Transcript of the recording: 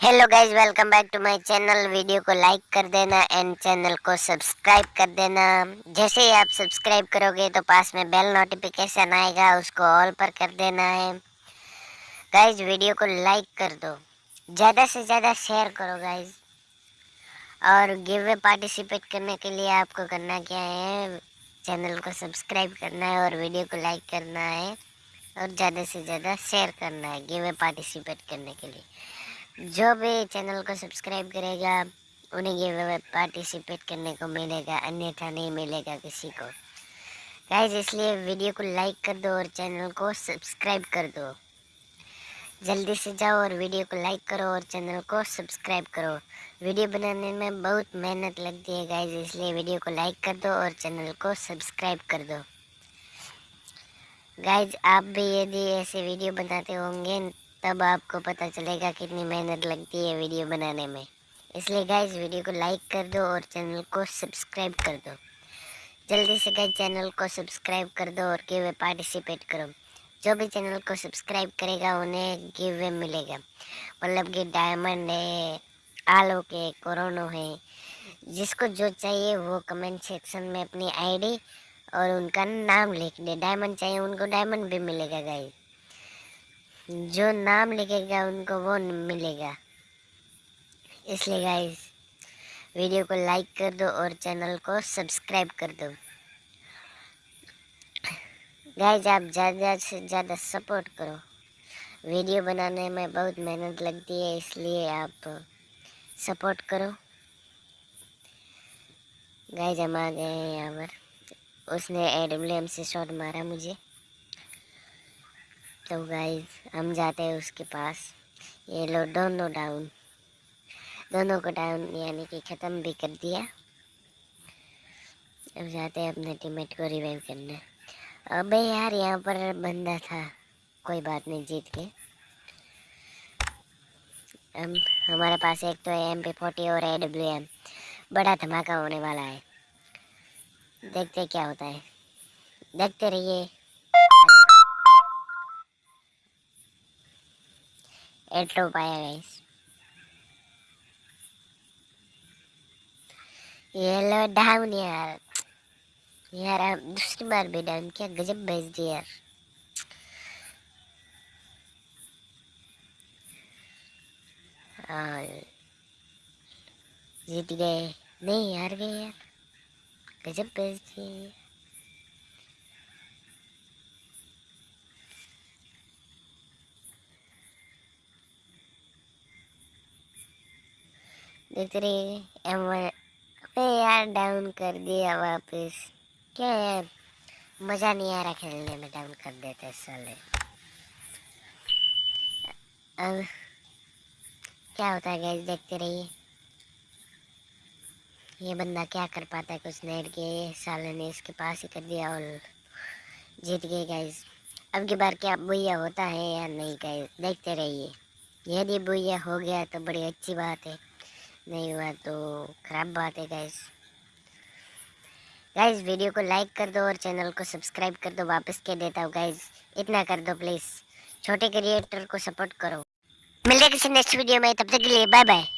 Hello guys welcome back to my channel video को like कर देना एंड चैनल को सब्सक्राइब कर देना। जैसे ही आप सब्सक्राइब करोगे तो पास में बेल नोटिफिकेशन आएगा, उसको ऑल पर कर देना है। गाइज़ वीडियो को लाइक कर दो। ज़्यादा से ज़्यादा शेयर करो गाइज़ और गिव पार्टिसिपेट करने के लिए आपको करना क्या है चैनल को सब्सक्राइब करना है और वीडियो को लाइक करना है। और ज़्यादा से ज़्यादा शेयर करना है गिव पार्टिसिपेट करने के लिए। जो भी चैनल को सब्सक्राइब करेगा, उन्हें ये पार्टिसिपेट करने को मिलेगा, अन्यथा नहीं मिलेगा किसी को। गाइज़ इसलिए वीडियो को लाइक कर दो और चैनल को सब्सक्राइब कर दो। जल्दी से जाओ और वीडियो को लाइक करो और चैनल को सब्सक्राइब करो। वीडियो बनाने में बहुत मेहनत लगती है गाइज़ इसलिए वीडियो को लाइक कर दो और चैनल को सब्सक्राइब कर दो। गाइज़ आप भी यदि ऐसे वीडियो बनाते होंगे तब आपको पता चलेगा कितनी मेहनत लगती है वीडियो बनाने में। इसलिए गाइज़ वीडियो को लाइक कर दो और चैनल को सब्सक्राइब कर दो। जल्दी से गाइज़ चैनल को सब्सक्राइब कर दो और गिव वे पार्टिसिपेट करो। जो भी चैनल को सब्सक्राइब करेगा, उन्हें गिव वे मिलेगा। मतलब कि डायमंड है, आलो के, कोरोनो है, जिसको जो चाहिए वो कमेंट सेक्शन में अपनी आईडी और उनका नाम लिख दे। डायमंड चाहिए, उनको डायमंड भी मिलेगा गाइज़ जो नाम लिखेगा, उनको वो मिलेगा। इसलिए गाइस वीडियो को लाइक कर दो और चैनल को सब्सक्राइब कर दो। गाइज़ आप ज़्यादा से ज़्यादा सपोर्ट करो। वीडियो बनाने में बहुत मेहनत लगती है, इसलिए आप सपोर्ट करो। गाइज़ हम आ गए हैं यहाँ पर। उसने एडब्ल्यू से शॉट मारा मुझे। तो गाइस हम जाते हैं उसके पास। ये लो, दोनों डाउन दोनों को डाउन यानी कि ख़त्म भी कर दिया। अब जाते हैं अपने टीममेट को रिवाइव करने। अबे यार, यहाँ पर बंदा था। कोई बात नहीं, जीत के हम, हमारे पास एक तो एम पी फोर्टी और ए डब्ल्यू एम बड़ा धमाका होने वाला है। देखते क्या होता है। देखते रहिए। एट्रो पाया गाइस ये लो डाउन यार। यार आप दूसरी बार भी डाउन क्या, गजब भेज दिया यार। और जीत गए। नहीं हार गए यार। गजब भेज दिए देख रही अबे यार डाउन कर दिया वापस क्या यार मज़ा नहीं आ रहा खेलने में डाउन कर देते साले अब क्या होता है गैस देखते रहिए ये बंदा क्या कर पाता है कुछ नेट के साले ने इसके पास ही कर दिया और जीत गए गैस अब की बार क्या बुया होता है या नहीं गैस देखते रहिए यदि बुया हो गया तो बड़ी अच्छी बात है नहीं हुआ तो ख़राब बात है गाइस गाइस वीडियो को लाइक कर दो और चैनल को सब्सक्राइब कर दो, वापस के देता हूँ गाइस इतना कर दो प्लीज़ छोटे क्रिएटर को सपोर्ट करो. मिलते किसी नेक्स्ट वीडियो में, तब तक के लिए बाय बाय